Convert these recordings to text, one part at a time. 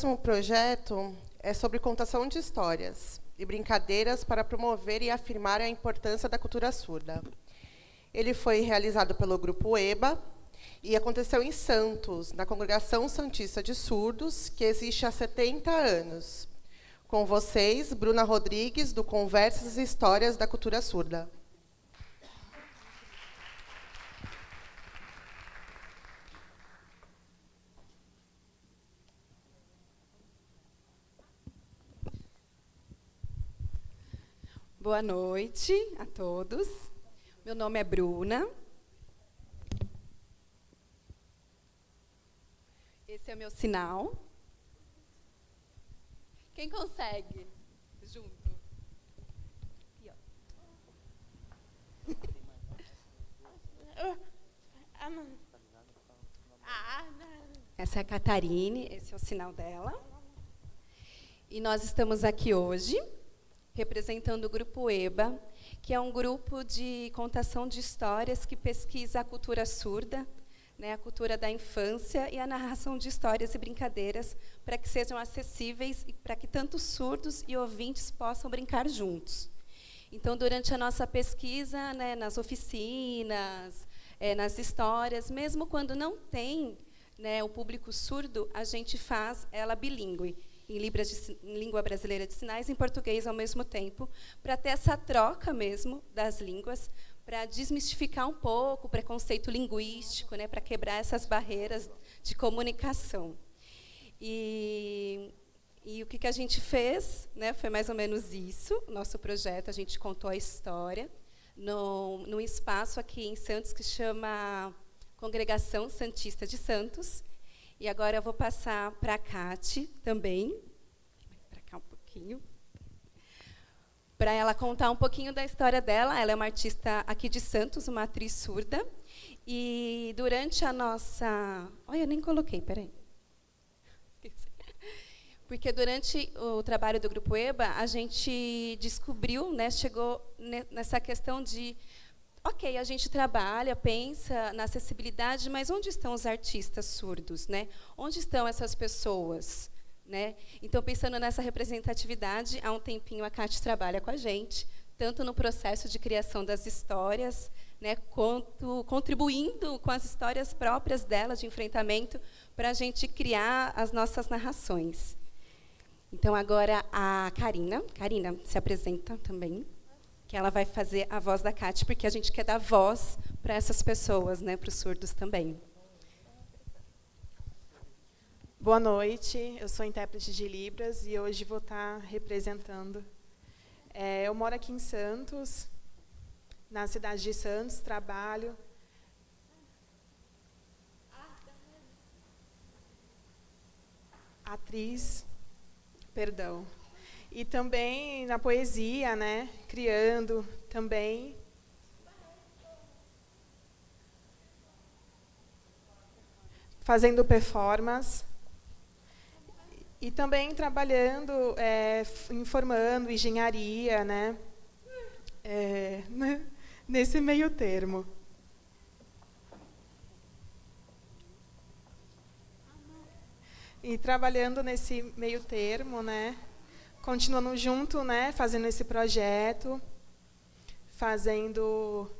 próximo projeto é sobre contação de histórias e brincadeiras para promover e afirmar a importância da cultura surda. Ele foi realizado pelo Grupo EBA e aconteceu em Santos, na Congregação Santista de Surdos, que existe há 70 anos. Com vocês, Bruna Rodrigues, do Conversas e Histórias da Cultura Surda. Boa noite a todos. Meu nome é Bruna. Esse é o meu sinal. Quem consegue? Junto. Aqui, Essa é a Catarine, esse é o sinal dela. E nós estamos aqui hoje representando o Grupo EBA, que é um grupo de contação de histórias que pesquisa a cultura surda, né, a cultura da infância e a narração de histórias e brincadeiras para que sejam acessíveis e para que tanto surdos e ouvintes possam brincar juntos. Então, durante a nossa pesquisa, né, nas oficinas, é, nas histórias, mesmo quando não tem né, o público surdo, a gente faz ela bilíngue em, de, em língua brasileira de sinais e em português ao mesmo tempo, para ter essa troca mesmo das línguas, para desmistificar um pouco o preconceito linguístico, né, para quebrar essas barreiras de comunicação. E, e o que, que a gente fez né, foi mais ou menos isso, nosso projeto, a gente contou a história, num espaço aqui em Santos que chama Congregação Santista de Santos, e agora eu vou passar para a Cate também, para cá um pouquinho, para ela contar um pouquinho da história dela. Ela é uma artista aqui de Santos, uma atriz surda. E durante a nossa... Olha, eu nem coloquei, peraí. Porque durante o trabalho do Grupo EBA, a gente descobriu, né, chegou nessa questão de ok, a gente trabalha, pensa na acessibilidade, mas onde estão os artistas surdos? Né? Onde estão essas pessoas? Né? Então, pensando nessa representatividade, há um tempinho a Cate trabalha com a gente, tanto no processo de criação das histórias, né, quanto contribuindo com as histórias próprias dela de enfrentamento para a gente criar as nossas narrações. Então, agora a Karina. Karina, se apresenta também que ela vai fazer a voz da Kátia, porque a gente quer dar voz para essas pessoas, né, para os surdos também. Boa noite, eu sou intérprete de Libras e hoje vou estar representando. É, eu moro aqui em Santos, na cidade de Santos, trabalho. Atriz, perdão, e também na poesia, né? Criando também. Fazendo performance. E também trabalhando, é, informando engenharia, né? É, nesse meio termo. E trabalhando nesse meio termo, né? Continuando junto, né, fazendo esse projeto, fazendo,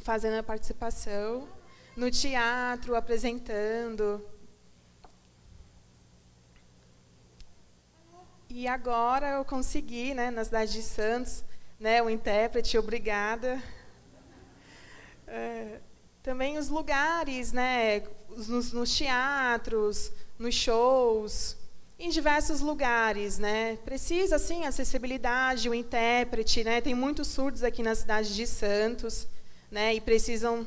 fazendo a participação no teatro, apresentando. E agora eu consegui, né, na cidade de Santos, né, o intérprete, obrigada. É, também os lugares, né, nos, nos teatros, nos shows, em diversos lugares, né? Precisa sim acessibilidade, o intérprete, né? Tem muitos surdos aqui na cidade de Santos, né? E precisam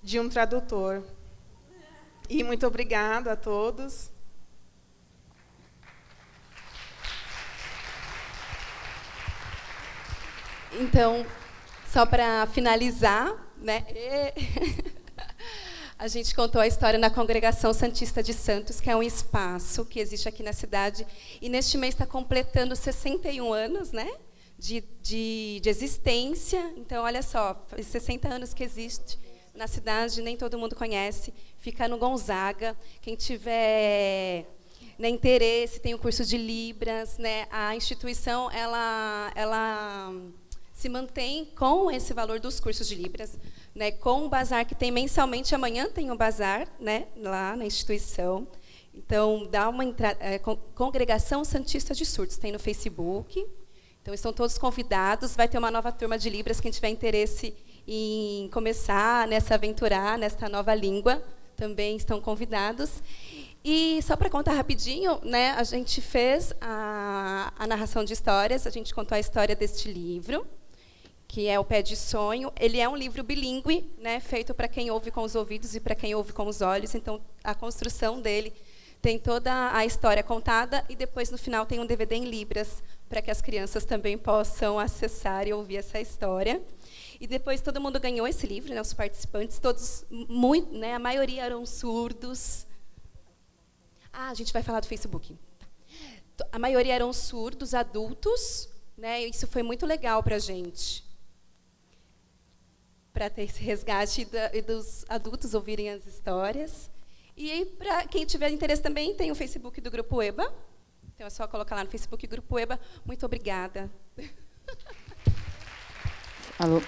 de um tradutor. E muito obrigado a todos. Então, só para finalizar, né? a gente contou a história na Congregação Santista de Santos, que é um espaço que existe aqui na cidade, e neste mês está completando 61 anos né, de, de, de existência. Então, olha só, 60 anos que existe na cidade, nem todo mundo conhece. Fica no Gonzaga. Quem tiver né, interesse, tem o curso de Libras, né, a instituição ela, ela se mantém com esse valor dos cursos de Libras, né, com o bazar que tem mensalmente, amanhã tem um bazar né, lá na instituição. Então, dá uma é, Congregação Santista de Surtos, tem no Facebook. Então, estão todos convidados. Vai ter uma nova turma de Libras, quem tiver interesse em começar, nessa aventurar, nesta nova língua, também estão convidados. E só para contar rapidinho, né, a gente fez a, a narração de histórias, a gente contou a história deste livro, que é o Pé de Sonho. Ele é um livro bilíngue, né, feito para quem ouve com os ouvidos e para quem ouve com os olhos. Então, a construção dele tem toda a história contada e depois, no final, tem um DVD em Libras para que as crianças também possam acessar e ouvir essa história. E depois todo mundo ganhou esse livro, né, os participantes, todos, muito, né, a maioria eram surdos. Ah, a gente vai falar do Facebook. A maioria eram surdos, adultos, né, isso foi muito legal para a gente. Para ter esse resgate da, dos adultos ouvirem as histórias. E para quem tiver interesse também, tem o Facebook do Grupo EBA. Então é só colocar lá no Facebook Grupo EBA. Muito obrigada. Alô.